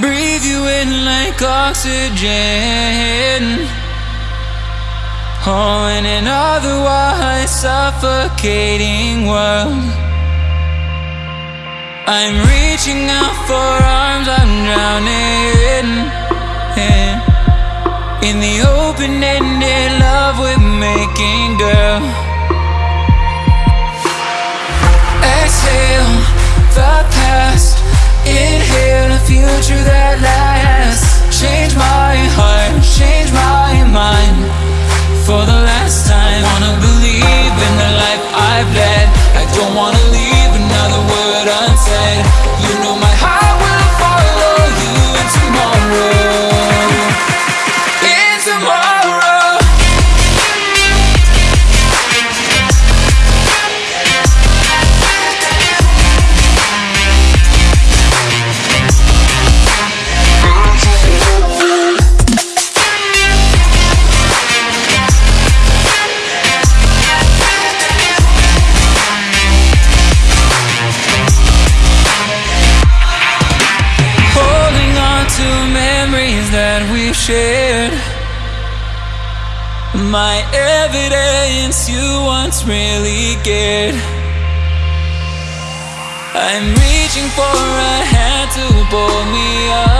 Breathe you in like oxygen. Oh, in an otherwise suffocating world. I'm reaching out for arms, I'm drowning. Yeah. In the open-ended love we're making, girl. Unsaid. That we've shared. My evidence you once really cared. I'm reaching for a hand to pull me up,